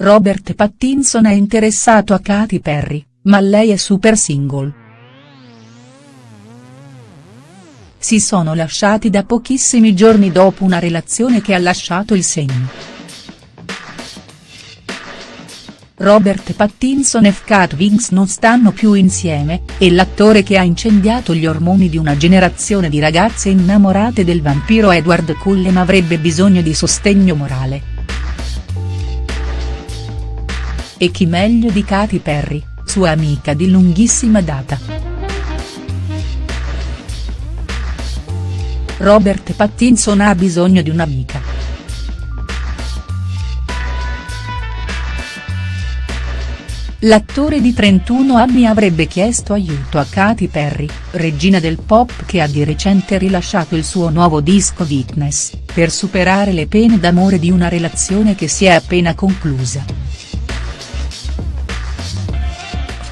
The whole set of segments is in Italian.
Robert Pattinson è interessato a Katy Perry, ma lei è super single. Si sono lasciati da pochissimi giorni dopo una relazione che ha lasciato il segno. Robert Pattinson e Kat Winks non stanno più insieme, e l'attore che ha incendiato gli ormoni di una generazione di ragazze innamorate del vampiro Edward Cullen avrebbe bisogno di sostegno morale. E chi meglio di Katy Perry, sua amica di lunghissima data. Robert Pattinson ha bisogno di un'amica. L'attore di 31 anni avrebbe chiesto aiuto a Katy Perry, regina del pop che ha di recente rilasciato il suo nuovo disco Witness, per superare le pene d'amore di una relazione che si è appena conclusa.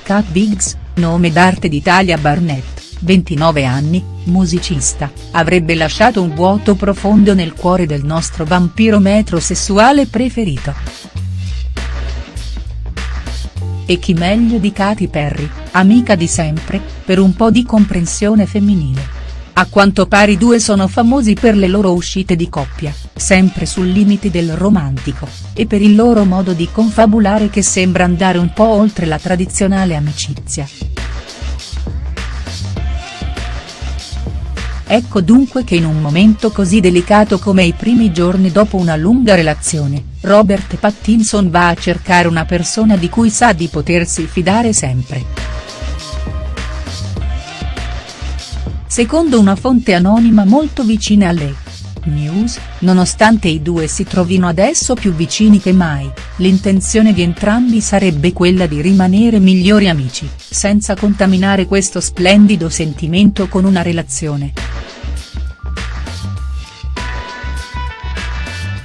Kat Biggs, nome d'arte di Talia Barnett, 29 anni, musicista, avrebbe lasciato un vuoto profondo nel cuore del nostro vampiro metrosessuale preferito. E chi meglio di Katy Perry, amica di sempre, per un po' di comprensione femminile. A quanto pare i due sono famosi per le loro uscite di coppia, sempre sul limite del romantico, e per il loro modo di confabulare che sembra andare un po' oltre la tradizionale amicizia. Ecco dunque che in un momento così delicato come i primi giorni dopo una lunga relazione, Robert Pattinson va a cercare una persona di cui sa di potersi fidare sempre. Secondo una fonte anonima molto vicina a lei. News, nonostante i due si trovino adesso più vicini che mai, l'intenzione di entrambi sarebbe quella di rimanere migliori amici, senza contaminare questo splendido sentimento con una relazione.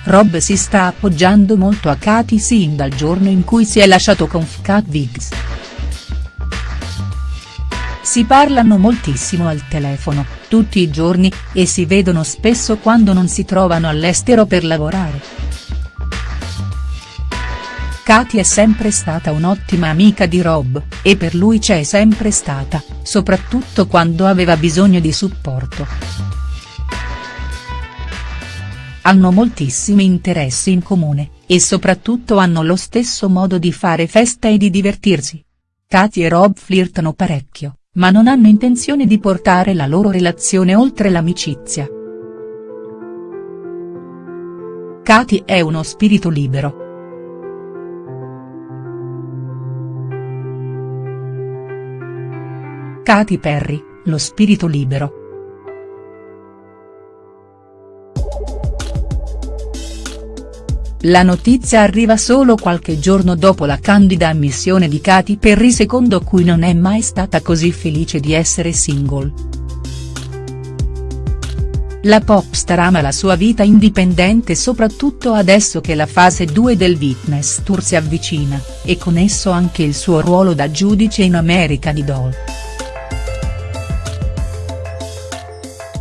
Rob si sta appoggiando molto a Katy sin dal giorno in cui si è lasciato con Kat Viggs. Si parlano moltissimo al telefono, tutti i giorni, e si vedono spesso quando non si trovano all'estero per lavorare. Katy è sempre stata un'ottima amica di Rob, e per lui c'è sempre stata, soprattutto quando aveva bisogno di supporto hanno moltissimi interessi in comune, e soprattutto hanno lo stesso modo di fare festa e di divertirsi. Katy e Rob flirtano parecchio, ma non hanno intenzione di portare la loro relazione oltre l'amicizia. Katy è uno spirito libero. Katy Perry, lo spirito libero. La notizia arriva solo qualche giorno dopo la candida ammissione di Katy Perry secondo cui non è mai stata così felice di essere single. La popstar ama la sua vita indipendente soprattutto adesso che la fase 2 del Witness Tour si avvicina, e con esso anche il suo ruolo da giudice in American Idol.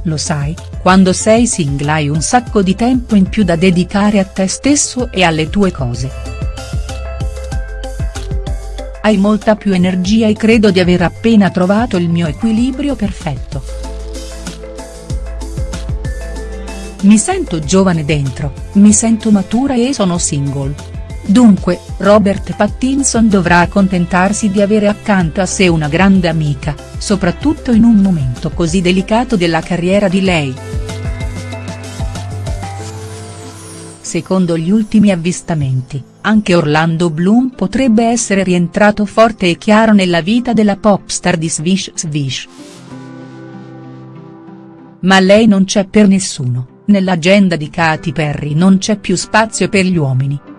Lo sai, quando sei single hai un sacco di tempo in più da dedicare a te stesso e alle tue cose. Hai molta più energia e credo di aver appena trovato il mio equilibrio perfetto. Mi sento giovane dentro, mi sento matura e sono single. Dunque, Robert Pattinson dovrà accontentarsi di avere accanto a sé una grande amica, soprattutto in un momento così delicato della carriera di lei. Secondo gli ultimi avvistamenti, anche Orlando Bloom potrebbe essere rientrato forte e chiaro nella vita della popstar di Swish Swish. Ma lei non c'è per nessuno, nell'agenda di Katy Perry non c'è più spazio per gli uomini.